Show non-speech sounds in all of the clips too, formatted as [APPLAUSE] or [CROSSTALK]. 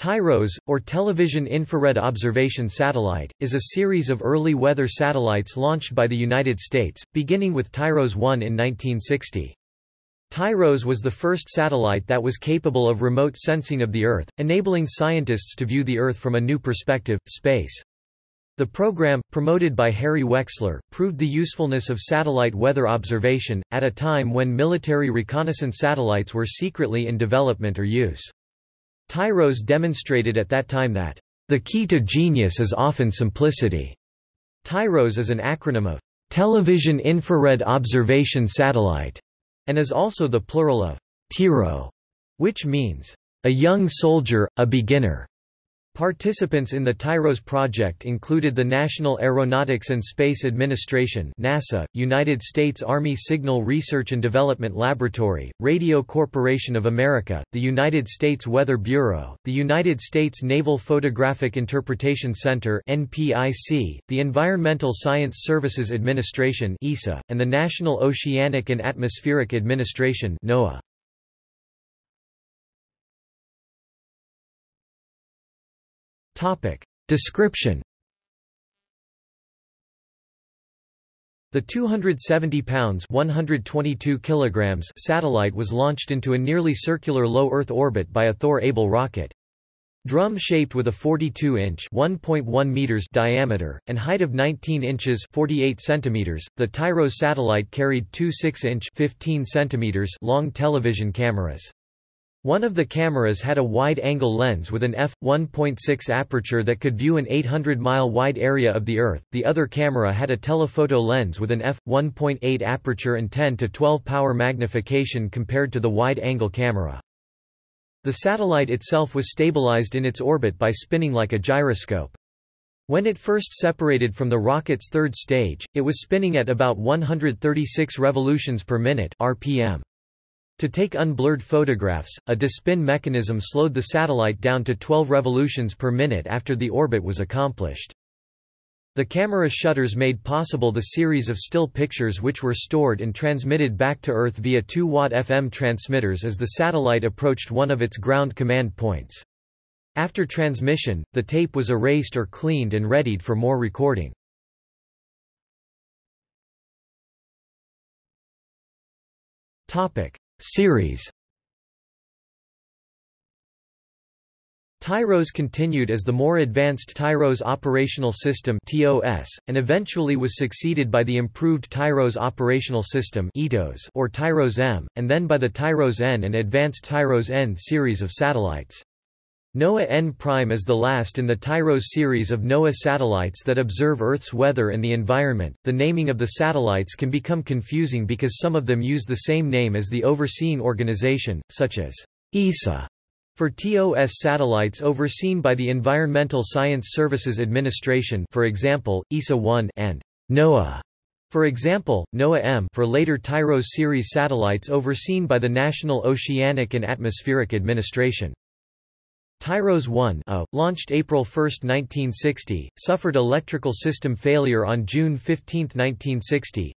TIROS, or Television Infrared Observation Satellite, is a series of early weather satellites launched by the United States, beginning with TIROS-1 in 1960. TIROS was the first satellite that was capable of remote sensing of the Earth, enabling scientists to view the Earth from a new perspective, space. The program, promoted by Harry Wexler, proved the usefulness of satellite weather observation, at a time when military reconnaissance satellites were secretly in development or use. TIROS demonstrated at that time that, "...the key to genius is often simplicity." TIROS is an acronym of, "...Television Infrared Observation Satellite", and is also the plural of, "...TIRO", which means, "...a young soldier, a beginner." Participants in the TIROS project included the National Aeronautics and Space Administration NASA, United States Army Signal Research and Development Laboratory, Radio Corporation of America, the United States Weather Bureau, the United States Naval Photographic Interpretation Center NPIC, the Environmental Science Services Administration ESA, and the National Oceanic and Atmospheric Administration NOAA. Topic. Description The 270 pounds 122 kilograms satellite was launched into a nearly circular low Earth orbit by a Thor-Able rocket. Drum-shaped with a 42-inch (1.1 meters) diameter and height of 19 inches (48 centimeters), the TIROS satellite carried two 6-inch (15 centimeters) long television cameras. One of the cameras had a wide-angle lens with an f1.6 aperture that could view an 800-mile wide area of the Earth, the other camera had a telephoto lens with an f1.8 aperture and 10 to 12 power magnification compared to the wide-angle camera. The satellite itself was stabilized in its orbit by spinning like a gyroscope. When it first separated from the rocket's third stage, it was spinning at about 136 revolutions per minute RPM. To take unblurred photographs, a despin mechanism slowed the satellite down to 12 revolutions per minute after the orbit was accomplished. The camera shutters made possible the series of still pictures which were stored and transmitted back to Earth via 2-watt FM transmitters as the satellite approached one of its ground command points. After transmission, the tape was erased or cleaned and readied for more recording. Topic: Series TIROS continued as the more advanced Tyros Operational System, [COUGHS] and eventually was succeeded by the improved Tyros Operational System or Tyros M, and then by the Tyros N and Advanced Tyros N series of satellites. NOAA N' Prime is the last in the TIROS series of NOAA satellites that observe Earth's weather and the environment. The naming of the satellites can become confusing because some of them use the same name as the overseeing organization, such as ESA for TOS satellites overseen by the Environmental Science Services Administration, for example, ESA-1 and NOAA. For example, NOAA-M for later TIROS series satellites overseen by the National Oceanic and Atmospheric Administration. TIROS 1 A, launched April 1, 1960, suffered electrical system failure on June 15, 1960.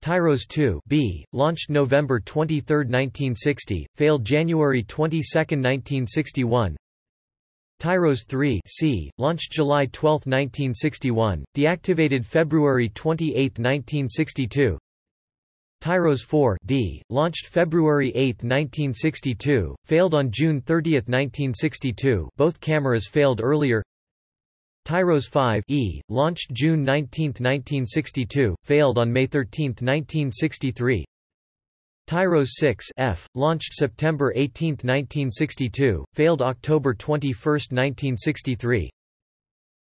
TIROS 2 B, launched November 23, 1960, failed January 22, 1961. TIROS 3 C, launched July 12, 1961, deactivated February 28, 1962. TIROS 4 D, launched February 8, 1962, failed on June 30, 1962 both cameras failed earlier. TIROS 5 E, launched June 19, 1962, failed on May 13, 1963 TIROS 6 F, launched September 18, 1962, failed October 21, 1963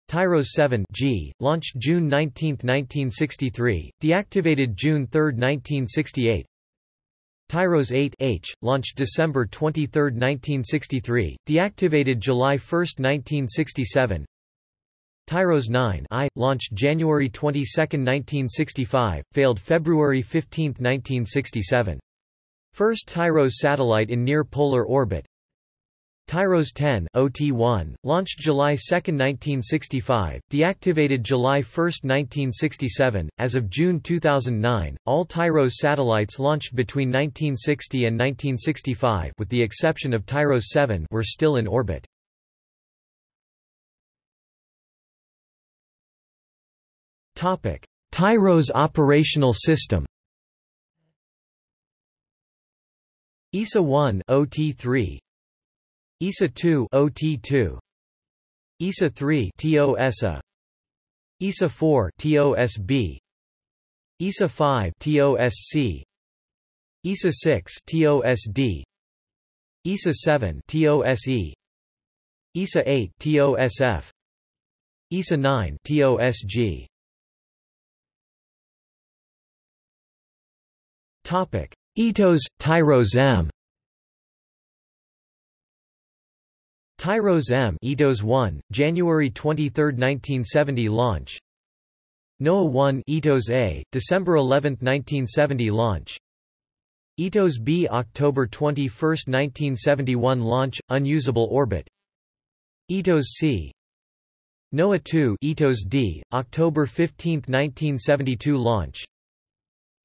TIROS 7 G, launched June 19, 1963, deactivated June 3, 1968 TIROS 8 H, launched December 23, 1963, deactivated July 1, 1967 TIROS 9 I, launched January 22, 1965, failed February 15, 1967. First TIROS satellite in near-polar orbit, TIROS 10 OT1, launched July 2, 1965, deactivated July 1, 1967. As of June 2009, all TIROS satellites launched between 1960 and 1965 with the exception of TIROS 7 were still in orbit. Topic: TIROS operational system. ESA 1 OT3 ESA 2 OT2 ESA 3 TOSA ESA 4 TOSB ESA 5 TOSC ESA 6 TOSD ESA 7 TOSE ESA 8 TOSF ESA 9 TOSG Topic ITOS TIROS M TIROS M ITOS 1 January 23, 1970 launch. NOAA 1 ITOS A December 11, 1970 launch. ITOS B October 21, 1971 launch unusable orbit. ITOS C. NOAA 2 ITOS D October 15, 1972 launch.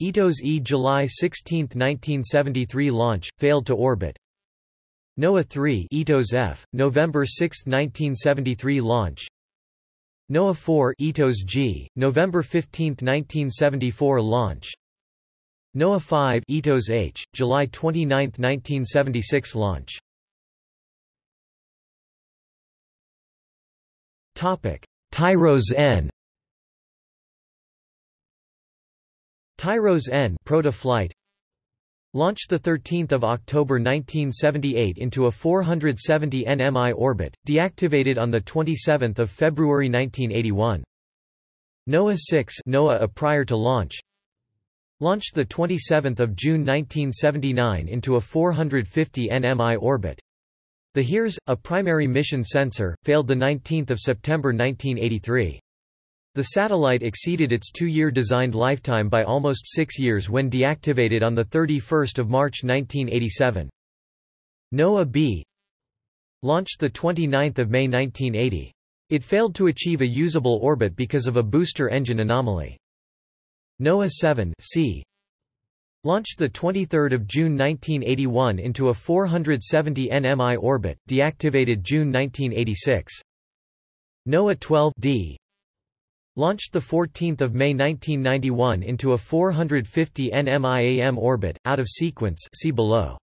ITOS E July 16, 1973 launch failed to orbit NOAA 3 ITOS F November 6, 1973 launch. NOAA 4 ITOS G November 15, 1974 launch. NOAA 5 ITOS H July 29, 1976 launch. Topic. TIROS N. TIROS N Protoflight launched 13 October 1978 into a 470 nmi orbit, deactivated on 27 February 1981. NOAA 6 NOAA prior to launch launched 27 June 1979 into a 450 nmi orbit. The HIRS, a primary mission sensor, failed 19 September 1983. The satellite exceeded its two-year designed lifetime by almost six years when deactivated on 31 March 1987. NOAA B launched 29 May 1980. It failed to achieve a usable orbit because of a booster engine anomaly. NOAA 7 C launched 23 June 1981 into a 470 nmi orbit, deactivated June 1986. NOAA 12 D Launched 14 May 1991 into a 450 nmi-am orbit, out of sequence see below.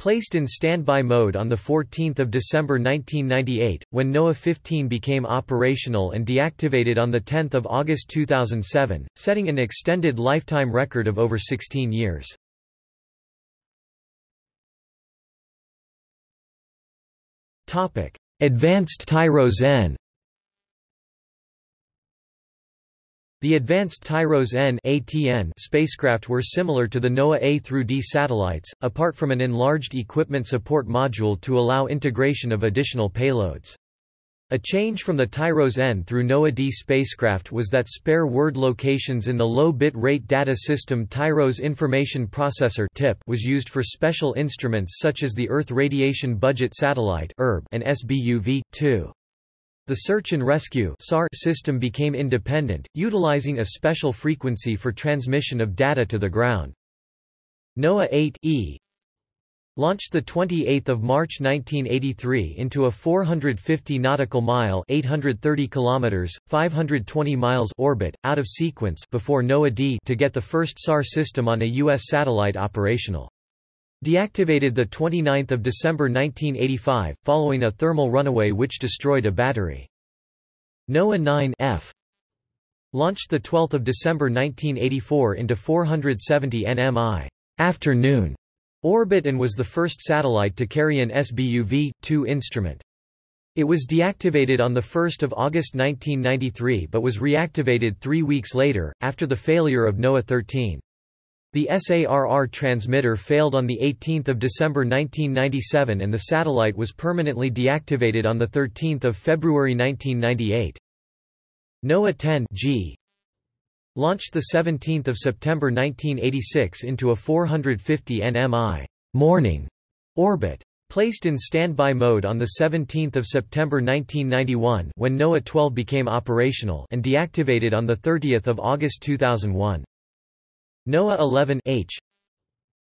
Placed in standby mode on 14 December 1998, when NOAA 15 became operational and deactivated on 10 August 2007, setting an extended lifetime record of over 16 years. Advanced TIROS N The advanced TIROS N ATN spacecraft were similar to the NOAA A through D satellites, apart from an enlarged equipment support module to allow integration of additional payloads. A change from the TIROS N through NOAA D spacecraft was that spare word locations in the low bit rate data system TIROS Information Processor (TIP) was used for special instruments such as the Earth Radiation Budget Satellite and SBUV-2. The search and rescue system became independent, utilizing a special frequency for transmission of data to the ground. NOAA 8E launched 28 March 1983 into a 450 nautical mile 830 kilometers, 520 miles orbit, out of sequence before NOAA D to get the first SAR system on a U.S. satellite operational. Deactivated 29 December 1985, following a thermal runaway which destroyed a battery. NOAA 9 F launched 12 December 1984 into 470 nmi afternoon orbit and was the first satellite to carry an SBUV-2 instrument. It was deactivated on 1 August 1993 but was reactivated three weeks later, after the failure of NOAA 13. The SARR transmitter failed on 18 December 1997 and the satellite was permanently deactivated on 13 February 1998. NOAA 10 G launched 17 September 1986 into a 450 nmi morning orbit. Placed in standby mode on 17 September 1991 when NOAA 12 became operational and deactivated on 30 August 2001. NOAA 11H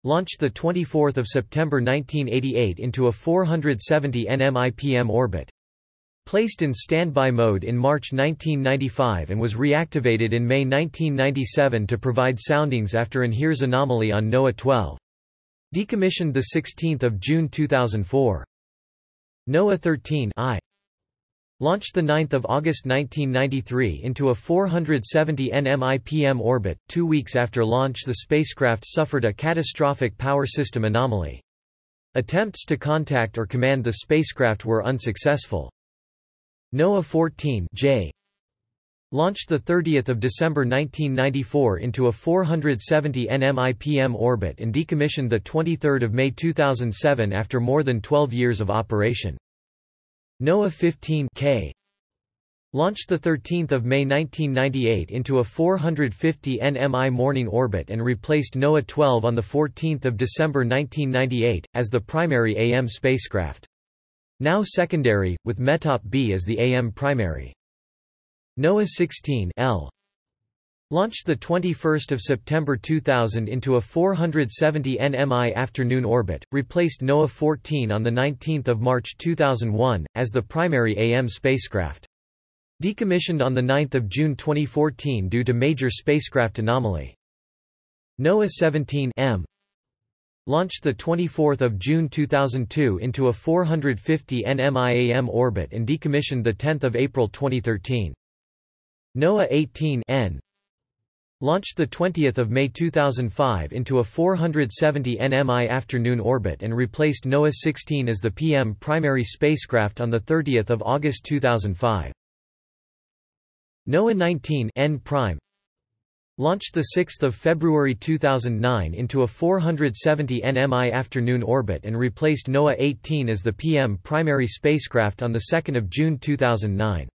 launched 24 September 1988 into a 470 nmi-pm orbit. Placed in standby mode in March 1995 and was reactivated in May 1997 to provide soundings after an HIRS anomaly on NOAA 12. Decommissioned 16 June 2004. NOAA 13 I Launched 9 August 1993 into a 470 nm-IPM orbit. Two weeks after launch the spacecraft suffered a catastrophic power system anomaly. Attempts to contact or command the spacecraft were unsuccessful. NOAA 14 J launched 30 December 1994 into a 470 nm IPM orbit and decommissioned 23 May 2007 after more than 12 years of operation. NOAA 15 K launched 13 May 1998 into a 450 nmi morning orbit and replaced NOAA 12 on 14 December 1998, as the primary AM spacecraft. Now secondary, with METOP B as the AM primary. NOAA 16 L launched 21 September 2000 into a 470 nmi afternoon orbit, replaced NOAA 14 on 19 March 2001, as the primary AM spacecraft. Decommissioned on 9 June 2014 due to major spacecraft anomaly. NOAA 17 M launched 24 June 2002 into a 450 nmi AM orbit and decommissioned 10 April 2013. NOAA 18 N launched 20 May 2005 into a 470 nmi afternoon orbit and replaced NOAA 16 as the PM primary spacecraft on 30 August 2005. NOAA 19 N prime launched 6 February 2009 into a 470 nmi afternoon orbit and replaced NOAA 18 as the PM primary spacecraft on 2 June 2009.